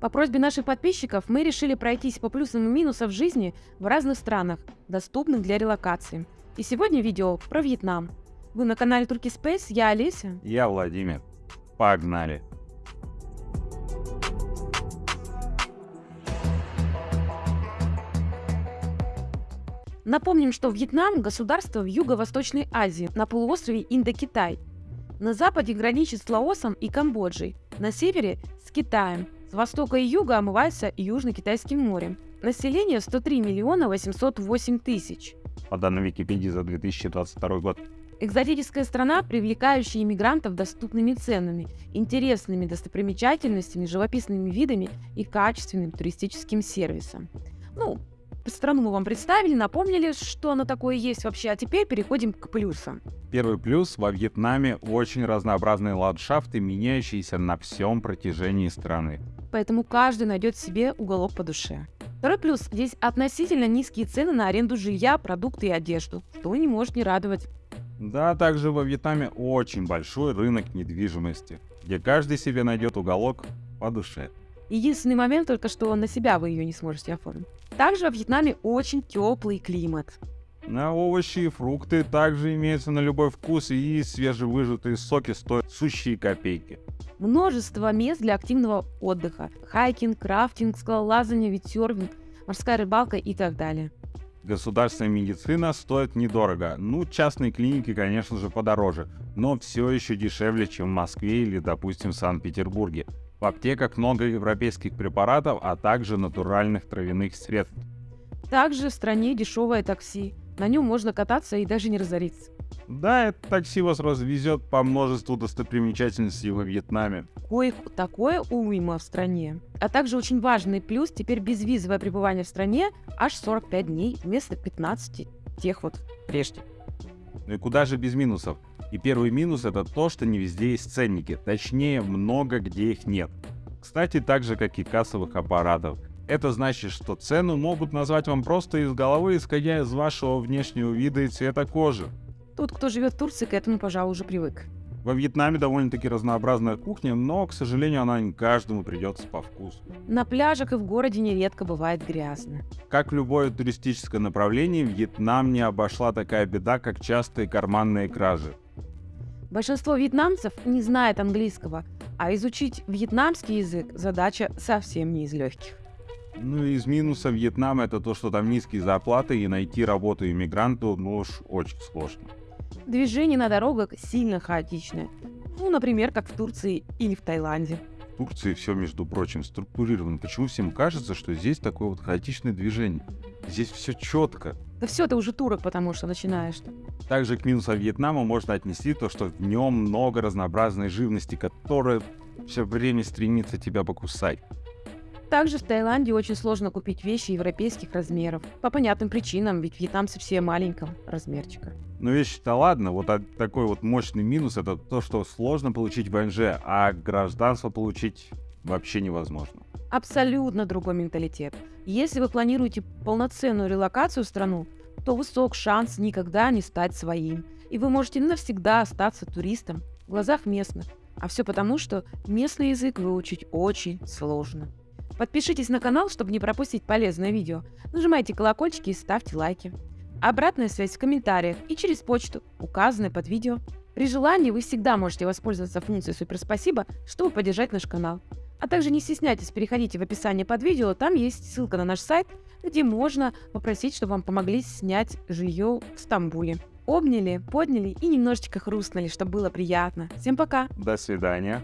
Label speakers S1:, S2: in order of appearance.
S1: По просьбе наших подписчиков мы решили пройтись по плюсам и минусам жизни в разных странах, доступных для релокации. И сегодня видео про Вьетнам. Вы на канале Турки Space, я Олеся.
S2: Я Владимир. Погнали.
S1: Напомним, что Вьетнам – государство в Юго-Восточной Азии, на полуострове Индокитай. На западе граничит с Лаосом и Камбоджей, на севере – с Китаем, с востока и юга омывается Южно-Китайским морем. Население 103 миллиона 808 тысяч.
S2: По данным Википедии за 2022 год.
S1: Экзотическая страна, привлекающая иммигрантов доступными ценами, интересными достопримечательностями, живописными видами и качественным туристическим сервисом. Ну, страну мы вам представили, напомнили, что оно такое есть вообще, а теперь переходим к плюсам.
S2: Первый плюс – во Вьетнаме очень разнообразные ландшафты, меняющиеся на всем протяжении страны.
S1: Поэтому каждый найдет себе уголок по душе. Второй плюс – здесь относительно низкие цены на аренду жилья, продукты и одежду, что не может не радовать.
S2: Да, также во Вьетнаме очень большой рынок недвижимости, где каждый себе найдет уголок по душе.
S1: Единственный момент только, что на себя вы ее не сможете оформить. Также во Вьетнаме очень теплый климат.
S2: На овощи и фрукты также имеются на любой вкус и свежевыжатые соки стоят сущие копейки.
S1: Множество мест для активного отдыха. Хайкинг, крафтинг, скалолазание, ветсерфинг, морская рыбалка и так далее.
S2: Государственная медицина стоит недорого. Ну, частные клиники, конечно же, подороже, но все еще дешевле, чем в Москве или, допустим, в Санкт-Петербурге. В аптеках много европейских препаратов, а также натуральных травяных средств.
S1: Также в стране дешевое такси. На нем можно кататься и даже не разориться.
S2: Да, это такси вас развезет по множеству достопримечательностей во Вьетнаме.
S1: Коих такое уйма в стране. А также очень важный плюс, теперь безвизовое пребывание в стране аж 45 дней вместо 15 тех вот прежде.
S2: Ну и куда же без минусов? И первый минус это то, что не везде есть ценники, точнее много где их нет. Кстати, так же как и кассовых аппаратов. Это значит, что цену могут назвать вам просто из головы, исходя из вашего внешнего вида и цвета кожи.
S1: Тот, кто живет в Турции, к этому, пожалуй, уже привык.
S2: Во Вьетнаме довольно-таки разнообразная кухня, но, к сожалению, она не каждому придется по вкусу.
S1: На пляжах и в городе нередко бывает грязно.
S2: Как любое туристическое направление, Вьетнам не обошла такая беда, как частые карманные кражи.
S1: Большинство вьетнамцев не знает английского, а изучить вьетнамский язык задача совсем не из легких.
S2: Ну и из минуса Вьетнама это то, что там низкие зарплаты и найти работу иммигранту, ну уж очень сложно.
S1: Движение на дорогах сильно хаотичное. Ну, например, как в Турции или в Таиланде.
S2: В Турции все, между прочим, структурировано. Почему всем кажется, что здесь такое вот хаотичное движение? Здесь все четко.
S1: Да все, ты уже турок, потому что начинаешь.
S2: Также к минусам Вьетнама можно отнести то, что в нем много разнообразной живности, которая все время стремится тебя покусать.
S1: Также в Таиланде очень сложно купить вещи европейских размеров. По понятным причинам, ведь вьетнамцы все маленького размерчика.
S2: Ну вещи-то ладно, вот такой вот мощный минус это то, что сложно получить ВНЖ, а гражданство получить вообще невозможно.
S1: Абсолютно другой менталитет. Если вы планируете полноценную релокацию в страну, то высок шанс никогда не стать своим. И вы можете навсегда остаться туристом в глазах местных. А все потому, что местный язык выучить очень сложно. Подпишитесь на канал, чтобы не пропустить полезное видео. Нажимайте колокольчики и ставьте лайки. Обратная связь в комментариях и через почту, указанной под видео. При желании вы всегда можете воспользоваться функцией «Супер спасибо», чтобы поддержать наш канал. А также не стесняйтесь, переходите в описание под видео, там есть ссылка на наш сайт, где можно попросить, чтобы вам помогли снять жилье в Стамбуле. Обняли, подняли и немножечко хрустнули, чтобы было приятно. Всем пока!
S2: До свидания!